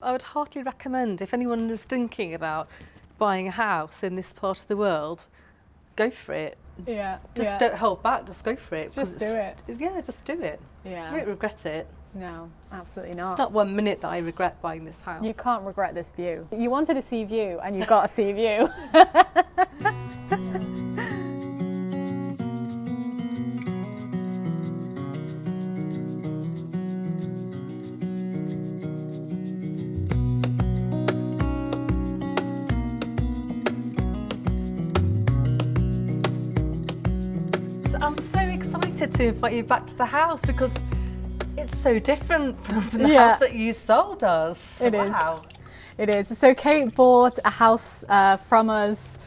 I would heartily recommend if anyone is thinking about buying a house in this part of the world, go for it. Yeah. Just yeah. don't hold back, just go for it. Just do it. Yeah, just do it. Yeah. You won't regret it. No, absolutely It's not. not one minute that I regret buying this house. You can't regret this view. You wanted a sea view and you got a sea view. excited to invite you back to the house because it's so different from the Yeah. house that you sold us. It is. wow. It is. So Kate bought a house uh, from us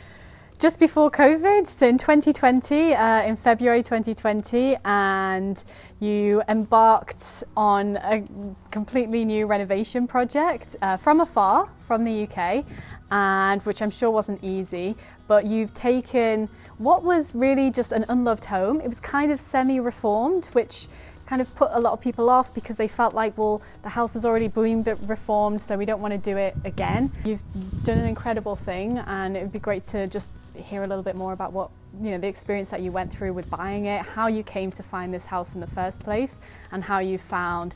just before COVID, so in 2020, uh, in February 2020, and you embarked on a completely new renovation project uh, from afar, from the UK, and which I'm sure wasn't easy. But you've taken what was really just an unloved home. It was kind of semi-reformed, which kind of put a lot of people off because they felt like, well, the house has already been reformed, so we don't want to do it again. You've done an incredible thing, and it would be great to just hear a little bit more about what you know the experience that you went through with buying it, how you came to find this house in the first place, and how you found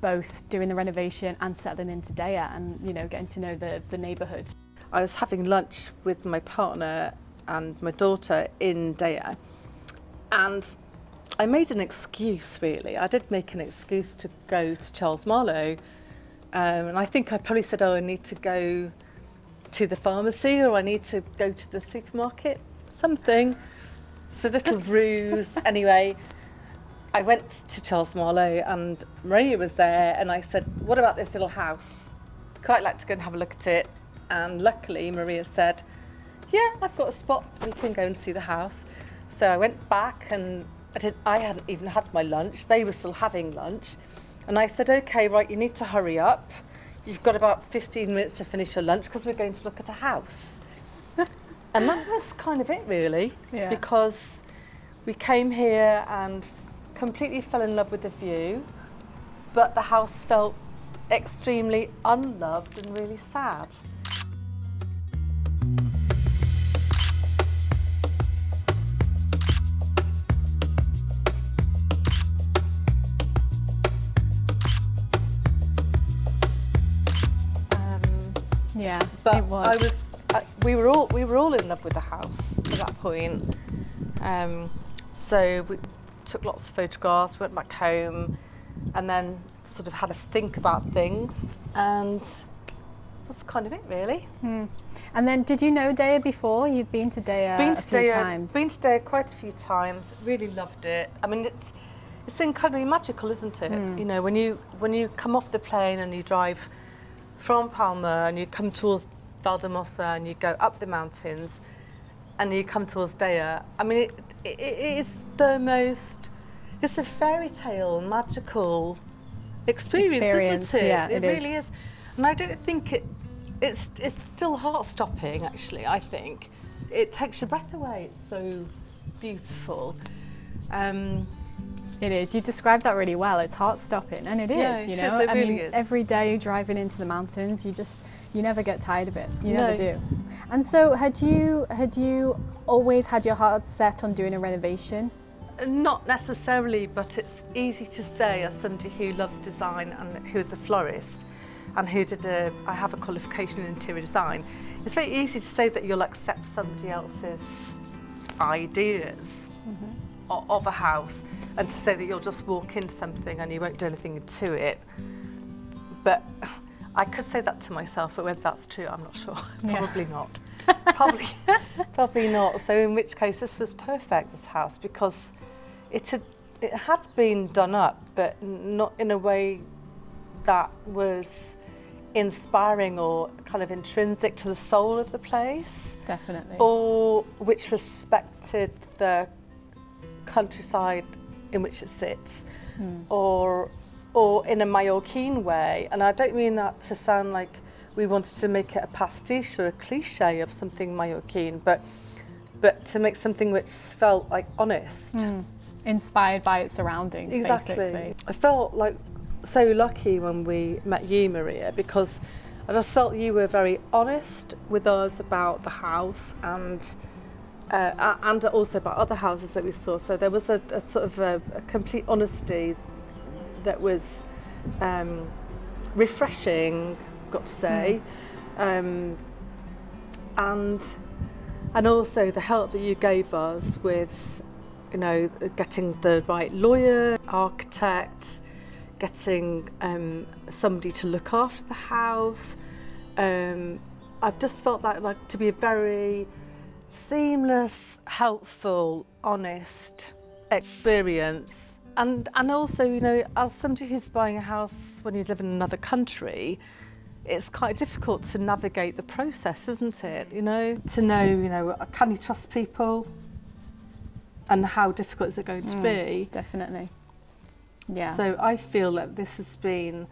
both doing the renovation and settling into Deià and you know getting to know the the neighbourhood. I was having lunch with my partner and my daughter in Deià, and I made an excuse really. I did make an excuse to go to Charles Marlowe, um, and I think I probably said, "Oh, I need to go to the pharmacy or I need to go to the supermarket." Something. It's a little ruse. Anyway, I went to Charles Marlowe and Maria was there, and I said, "What about this little house? Quite like to go and have a look at it." And luckily, Maria said, "Yeah, I've got a spot. We can go and see the house." So I went back and I did. I hadn't even had my lunch. They were still having lunch, and I said, "Okay, right, you need to hurry up. You've got about 15 minutes to finish your lunch because we're going to look at a house." and that was kind of it, really, Yeah. because we came here and completely fell in love with the view, but the house felt extremely unloved and really sad. Yeah, but it was. I was, I, we were all, we were all in love with the house at that point. Um, so we took lots of photographs, went back home, and then sort of had a think about things, and that's kind of it, really. Hmm. And then, did you know Deià before? You'd been to Deià been a to few Deià, times. been to Deià quite a few times. Really loved it. I mean, it's it's incredibly magical, isn't it? Mm. You know, when you when you come off the plane and you drive from Palma and you come towards Valldemossa and you go up the mountains and you come towards Deià. I mean, it, it, it is the most. It's a fairy tale, magical experience, Experience, isn't it? yeah, it it really is. is. And I don't think it. It's it's still heart stopping. Actually, I think it takes your breath away. It's so beautiful. Um, It is. You've described that really well. It's heart stopping, and it is. Yeah, it you is, know, it I really mean, is. every day driving into the mountains, you just you never get tired of it. You never No. do. And so, had you had you always had your heart set on doing a renovation? Not necessarily, but it's easy to say as somebody who loves design and who is a florist and who did a, I have a qualification in interior design. It's very easy to say that you'll accept somebody else's ideas o- of a house and to say that you'll just walk into something and you won't do anything to it. But I could say that to myself, but whether that's true, I'm not sure. Yeah. Probably not. probably, probably not. So in which case, this was perfect. This house because it had it had been done up, but not in a way that was inspiring or kind of intrinsic to the soul of the place, Definitely. or which respected the countryside in which it sits, Hmm. or or in a Mallorquin way. And I don't mean that to sound like we wanted to make it a pastiche or a cliche of something Mallorquin, but but to make something which felt like honest. Mm. Inspired by its surroundings, Exactly. basically. I felt like so lucky when we met you, Maria, because I just felt you were very honest with us about the house and uh, and also by other houses that we saw. So there was a, a sort of a, a complete honesty that was um, refreshing, got to say, mm. um, and and also the help that you gave us with, you know, getting the right lawyer, architect, getting um, somebody to look after the house. Um, I've just felt that like to be a very seamless, helpful, honest experience. And, and also, you know, as somebody who's buying a house when you live in another country, it's quite difficult to navigate the process, isn't it? You know, to know, you know, can you trust people and how difficult is it going to mm, be? Definitely. Yeah. So I feel that this has been,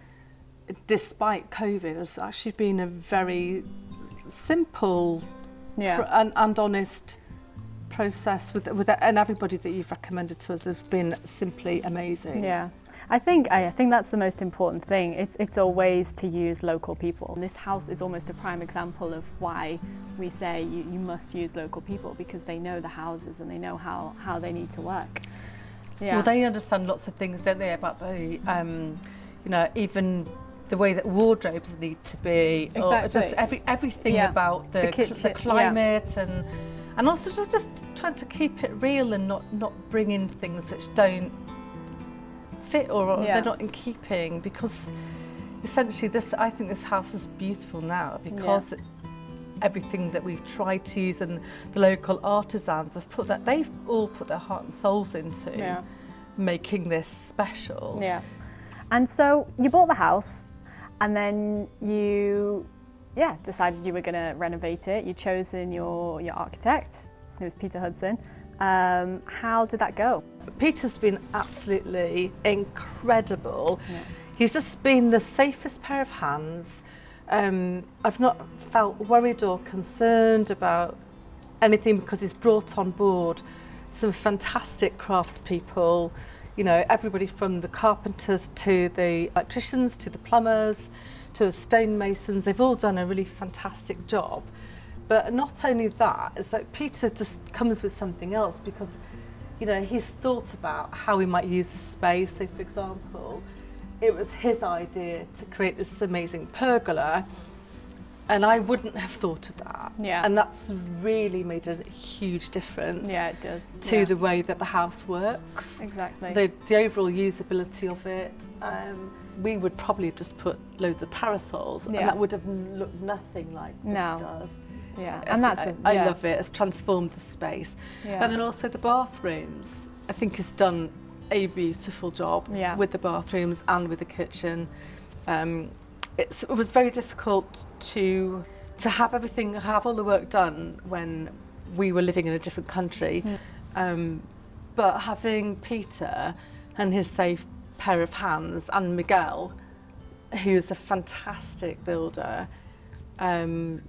despite COVID, has actually been a very simple yeah. and, and honest process with, with and everybody that you've recommended to us has been simply amazing. Yeah. I think I think that's the most important thing. It's it's always to use local people. And this house is almost a prime example of why we say you, you must use local people because they know the houses and they know how, how they need to work. Yeah. Well, they understand lots of things, don't they, about the, um, you know, even the way that wardrobes need to be, exactly. or just every everything yeah. about the, the, kitchen, the climate yeah. and and also just, just trying to keep it real and not not bring in things which don't fit or, yeah. they're not in keeping because essentially this I think this house is beautiful now because it, everything that we've tried to use and the local artisans have put that they've all put their heart and souls into yeah. making this special. Yeah. And so you bought the house and then you yeah, decided you were going to renovate it. You chosen your your architect. It was Peter Hudson. Um, how did that go? Peter's been absolutely incredible. Yeah. He's just been the safest pair of hands. Um, I've not felt worried or concerned about anything because he's brought on board some fantastic craftspeople, you know, everybody from the carpenters to the electricians to the plumbers to the stonemasons, they've all done a really fantastic job. But not only that, it's like Peter just comes with something else because, you know, he's thought about how we might use the space. So, for example, it was his idea to create this amazing pergola. And I wouldn't have thought of that. Yeah. And that's really made a huge difference. Yeah, it does. To yeah. the way that the house works. Exactly. The, the overall usability of it. Um, we would probably have just put loads of parasols yeah. and that would have looked nothing like this no. does. Yeah, and that's I, a, yeah. I love it. It's transformed the space. Yeah. And then also the bathrooms, I think has done a beautiful job yeah. with the bathrooms and with the kitchen. Um, it was very difficult to to have everything, have all the work done when we were living in a different country. Um, but having Peter and his safe pair of hands and Miguel, who's a fantastic builder, um,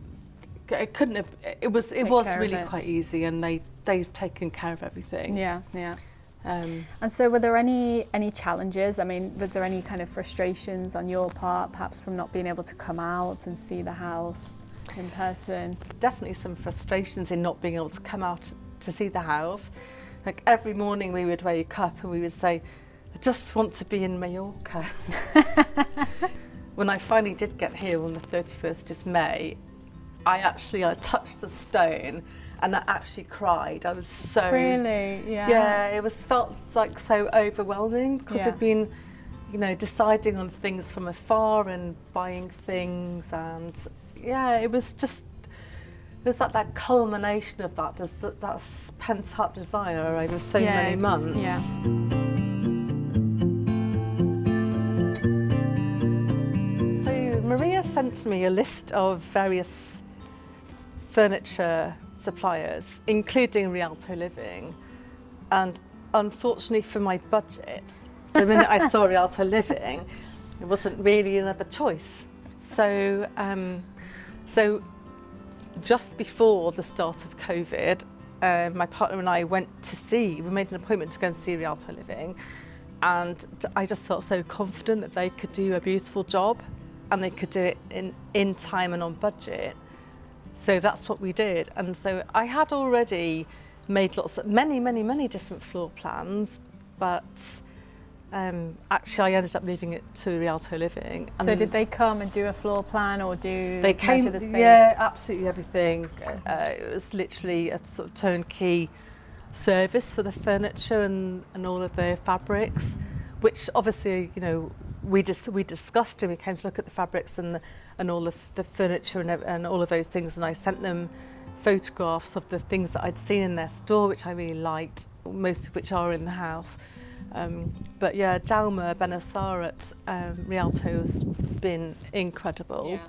it couldn't have. It was. It Take was really it. quite easy, and they they've taken care of everything. Yeah, yeah. Um, and so, were there any any challenges? I mean, was there any kind of frustrations on your part, perhaps from not being able to come out and see the house in person? Definitely some frustrations in not being able to come out to see the house. Like every morning, we would wake up and we would say, "I just want to be in Mallorca." when I finally did get here on the 31st of May, I actually I touched the stone and I actually cried. I was so really yeah yeah. It was felt like so overwhelming because yeah. I'd been you know deciding on things from afar and buying things and yeah it was just it was like that culmination of that just that, that pent up desire over so yeah. many months. Yeah. So Maria sent me a list of various furniture suppliers, including Rialto Living. And unfortunately for my budget, the minute I saw Rialto Living, it wasn't really another choice. So, um, so just before the start of COVID, uh, my partner and I went to see, we made an appointment to go and see Rialto Living. and I just felt so confident that they could do a beautiful job and they could do it in, in time and on budget. So that's what we did. And so I had already made lots of, many, many, many different floor plans, but um, actually I ended up leaving it to Rialto Living. And so did they come and do a floor plan or do they came, measure the space? Yeah, absolutely everything. Uh, it was literally a sort of turnkey service for the furniture and, and all of the fabrics, which obviously, you know, we just we discussed and we came to look at the fabrics and the, and all of the furniture and, and all of those things and I sent them photographs of the things that I'd seen in their store which I really liked most of which are in the house um but yeah Jalma Benassar at um, Rialto has been incredible yeah.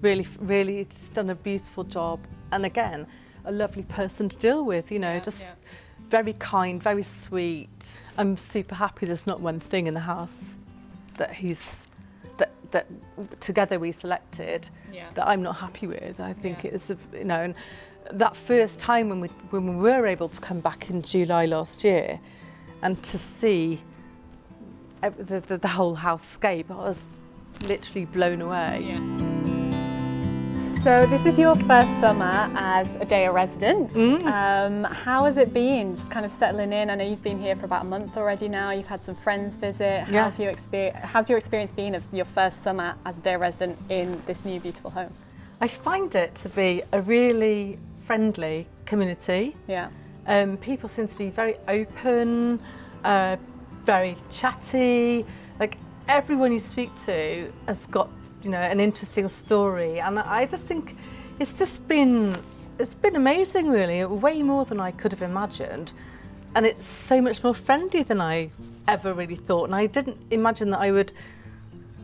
really really just done a beautiful job and again a lovely person to deal with you know yeah, just yeah. very kind very sweet I'm super happy there's not one thing in the house that he's, that, that together we selected Yeah. that I'm not happy with. I think Yeah. it's, you know, and that first time when we, when we were able to come back in July last year and to see the, the, the whole housecape, I was literally blown away. So this is your first summer as a Deià resident. Mm. Um, how has it been? Just kind of settling in. I know you've been here for about a month already now. You've had some friends visit. How Yeah. have you exper- How's your experience been of your first summer as a Deià resident in this new beautiful home? I find it to be a really friendly community. Yeah. Um, people seem to be very open, uh, very chatty. Like everyone you speak to has got, you know, an interesting story, and I just think it's just been it's been amazing, really. Way more than I could have imagined, and it's so much more friendly than I ever really thought. And I didn't imagine that I would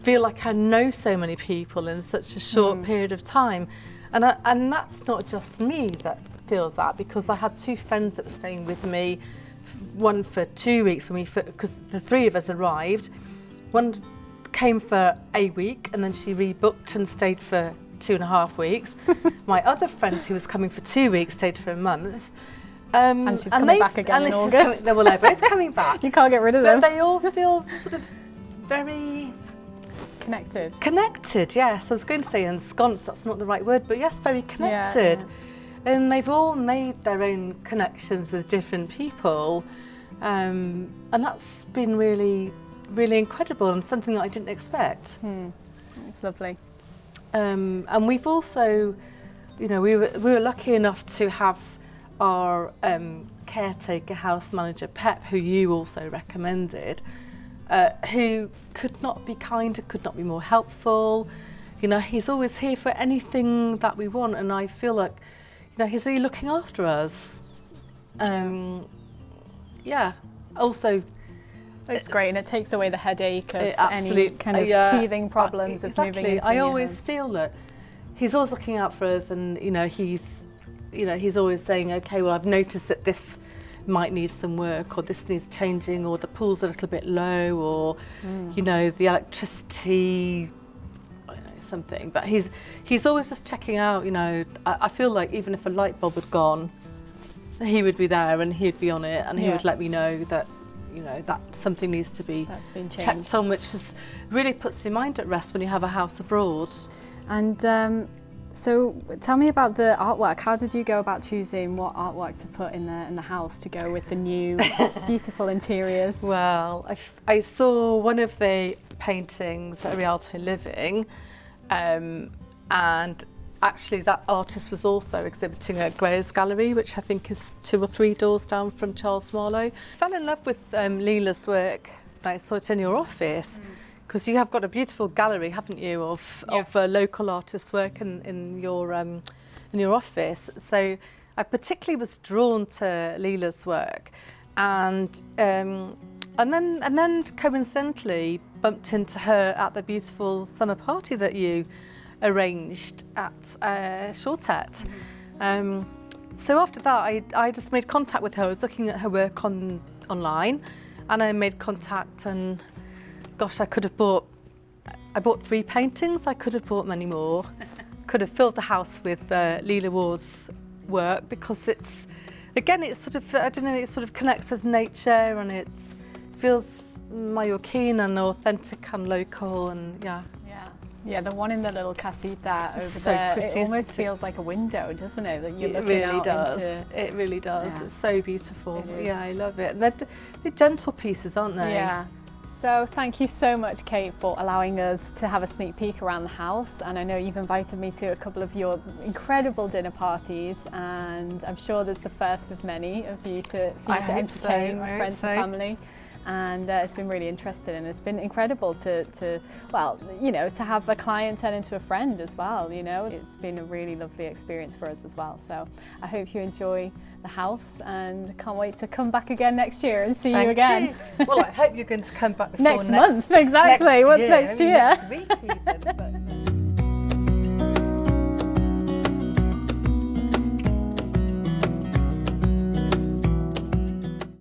feel like I know so many people in such a short mm. period of time. And, I, and that's not just me that feels that because I had two friends that were staying with me, one for two weeks when we, because the three of us arrived. One came for a week and then she rebooked and stayed for two and a half weeks. My other friend who was coming for two weeks stayed for a month. Um, And she's coming back again and in August. Coming, well, they're both coming back. You can't get rid of But them. they all feel sort of very Connected. connected. Yes, I was going to say ensconced. That's not the right word, but yes, very connected. And they've all made their own connections with different people, um, and that's been really, really incredible and something that I didn't expect. It's lovely. Um, and we've also, you know, we were, we were lucky enough to have our um, caretaker house manager, Pep, who you also recommended, uh, who could not be kinder, could not be more helpful. You know, he's always here for anything that we want, and I feel like, you know, he's really looking after us. Um, yeah. Also, It's great, and it takes away the headache of any kind of yeah. teething problems Uh, of moving exactly. I always feel that he's always looking out for us, and you know he's, you know he's always saying, okay, well I've noticed that this might need some work, or this needs changing, or the pool's a little bit low, or Mm. you know the electricity. Know, Something, but he's he's always just checking out. You know, I, I feel like even if a light bulb had gone, he would be there and he'd be on it, and he Yeah. would let me know that, you know, that something needs to be That's been changed. checked on, which is, really puts your mind at rest when you have a house abroad. And um, so, tell me about the artwork. How did you go about choosing what artwork to put in the in the house to go with the new beautiful interiors? Well, I, f- I saw one of the paintings at Rialto Living, um, and actually that artist was also exhibiting at Grayers Gallery, which I think is two or three doors down from Charles Marlowe. fell in love with um, Leela's work. I saw it in your office. Because you have got a beautiful gallery, haven't you, of, Yeah. of uh, local artists' work in, in, your, um, in your office. So I particularly was drawn to Leela's work. And, um, and, then, and then coincidentally bumped into her at the beautiful summer party that you arranged at uh, Shortet. Um, so after that, I, I just made contact with her. I was looking at her work on online, and I made contact. And gosh, I could have bought. I bought three paintings. I could have bought many more. could have filled the house with uh, Leela Waugh's work because it's, again, it's sort of I don't know. It sort of connects with nature, and it feels Mallorquin and authentic and local and yeah. Yeah. The one in the little casita over so there, pretty, it almost feels like a window, doesn't it? That you're it looking really does. into. It really does. Yeah. It's so beautiful. It. Yeah, I love it. And they're, they're gentle pieces, aren't they? Yeah. So thank you so much, Kate, for allowing us to have a sneak peek around the house. And I know you've invited me to a couple of your incredible dinner parties, and I'm sure there's the first of many of you to, for you I to so, entertain I friends so. and family. And uh, it's been really interesting, and it's been incredible to, to, well, you know, to have a client turn into a friend as well. You know, it's been a really lovely experience for us as well. So I hope you enjoy the house, and can't wait to come back again next year and see you again. you. well, I hope you're going to come back before next, month, exactly. What's year. next I mean, year? Next week even, but